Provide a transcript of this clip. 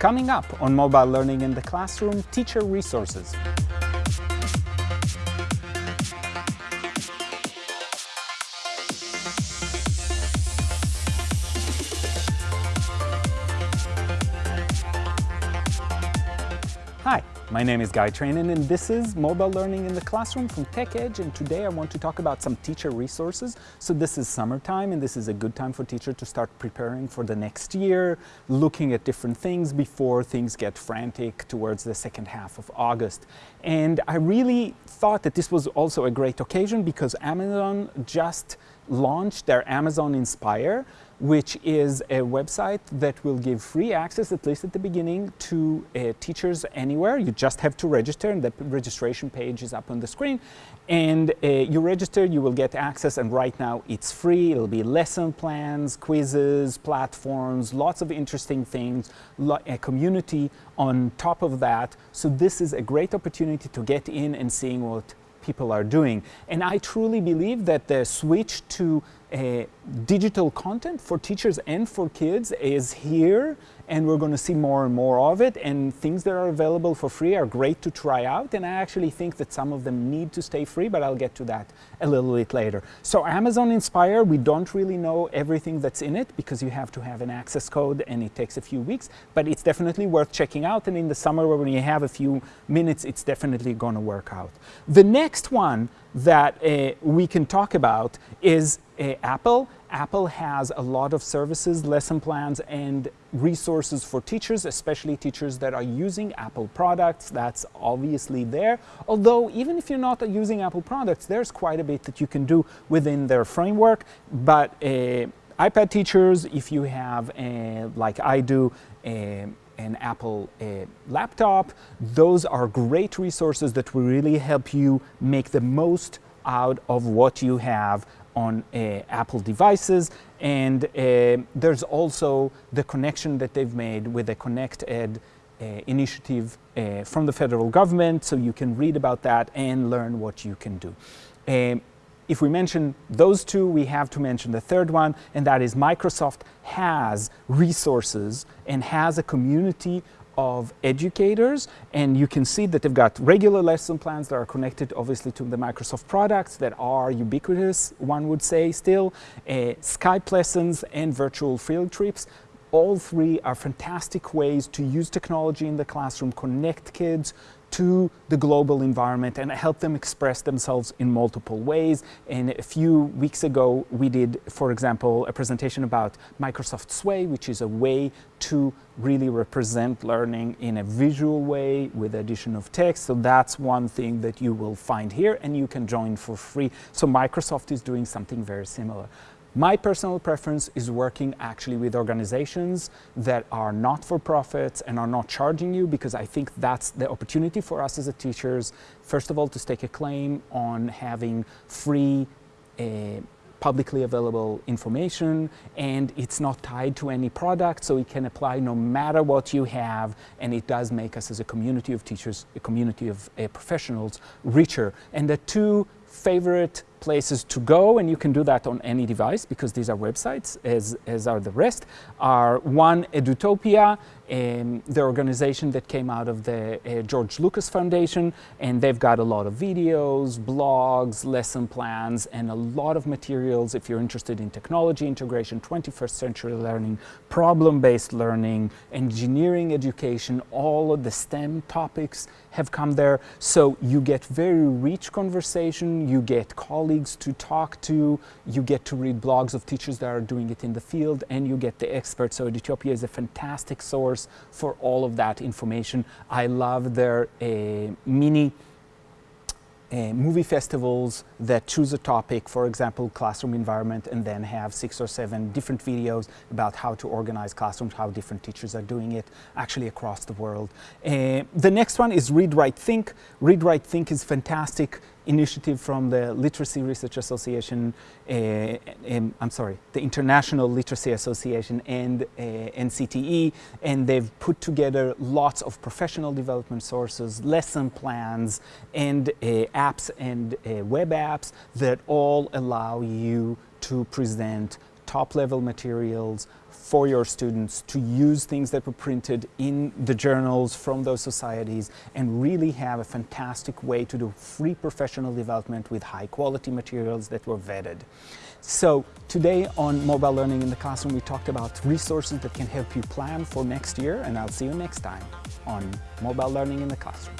Coming up on Mobile Learning in the Classroom, teacher resources. Hi, my name is Guy Trainin and this is Mobile Learning in the Classroom from TechEdge and today I want to talk about some teacher resources. So this is summertime and this is a good time for teachers to start preparing for the next year, looking at different things before things get frantic towards the second half of August. And I really thought that this was also a great occasion because Amazon just launched their Amazon Inspire which is a website that will give free access, at least at the beginning, to uh, teachers anywhere. You just have to register, and the registration page is up on the screen. And uh, you register, you will get access, and right now it's free. It'll be lesson plans, quizzes, platforms, lots of interesting things, a community on top of that. So this is a great opportunity to get in and seeing what people are doing. And I truly believe that the switch to uh, digital content for teachers and for kids is here and we're going to see more and more of it and things that are available for free are great to try out and I actually think that some of them need to stay free but I'll get to that a little bit later. So Amazon Inspire we don't really know everything that's in it because you have to have an access code and it takes a few weeks but it's definitely worth checking out and in the summer when you have a few minutes it's definitely going to work out. The next one that uh, we can talk about is uh, Apple. Apple has a lot of services, lesson plans, and resources for teachers, especially teachers that are using Apple products. That's obviously there. Although, even if you're not using Apple products, there's quite a bit that you can do within their framework. But uh, iPad teachers, if you have, uh, like I do, uh, an Apple uh, laptop. Those are great resources that will really help you make the most out of what you have on uh, Apple devices. And uh, there's also the connection that they've made with the Connect Ed uh, initiative uh, from the federal government, so you can read about that and learn what you can do. Um, if we mention those two, we have to mention the third one, and that is Microsoft has resources and has a community of educators and you can see that they've got regular lesson plans that are connected obviously to the Microsoft products that are ubiquitous one would say still uh, Skype lessons and virtual field trips. All three are fantastic ways to use technology in the classroom connect kids to the global environment and help them express themselves in multiple ways. And a few weeks ago, we did, for example, a presentation about Microsoft Sway, which is a way to really represent learning in a visual way with addition of text. So that's one thing that you will find here and you can join for free. So Microsoft is doing something very similar. My personal preference is working actually with organizations that are not for profits and are not charging you because I think that's the opportunity for us as a teachers, first of all, to stake a claim on having free uh, publicly available information and it's not tied to any product so it can apply no matter what you have and it does make us as a community of teachers, a community of uh, professionals richer. And the two favorite places to go, and you can do that on any device because these are websites, as, as are the rest, are one, Edutopia, um, the organization that came out of the uh, George Lucas Foundation, and they've got a lot of videos, blogs, lesson plans, and a lot of materials if you're interested in technology integration, 21st century learning, problem-based learning, engineering education, all of the STEM topics have come there. So you get very rich conversation, you get colleagues to talk to, you get to read blogs of teachers that are doing it in the field, and you get the experts. So Edutopia is a fantastic source for all of that information. I love their uh, mini uh, movie festivals that choose a topic, for example, classroom environment, and then have six or seven different videos about how to organize classrooms, how different teachers are doing it actually across the world. Uh, the next one is Read, Write, Think. Read, Write, Think is fantastic initiative from the Literacy Research Association, uh, um, I'm sorry, the International Literacy Association and uh, NCTE, and they've put together lots of professional development sources, lesson plans, and uh, apps and web apps that all allow you to present top-level materials for your students to use things that were printed in the journals from those societies and really have a fantastic way to do free professional development with high-quality materials that were vetted. So today on Mobile Learning in the Classroom, we talked about resources that can help you plan for next year, and I'll see you next time on Mobile Learning in the Classroom.